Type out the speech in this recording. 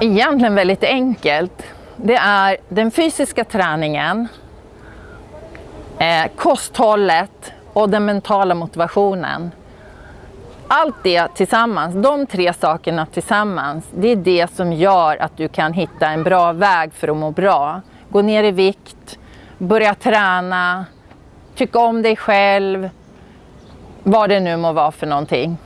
egentligen väldigt enkelt. Det är den fysiska träningen, eh, kosthållet och den mentala motivationen. Allt det tillsammans, de tre sakerna tillsammans, det är det som gör att du kan hitta en bra väg för att må bra. Gå ner i vikt, börja träna, tycka om dig själv, vad det nu må vara för någonting.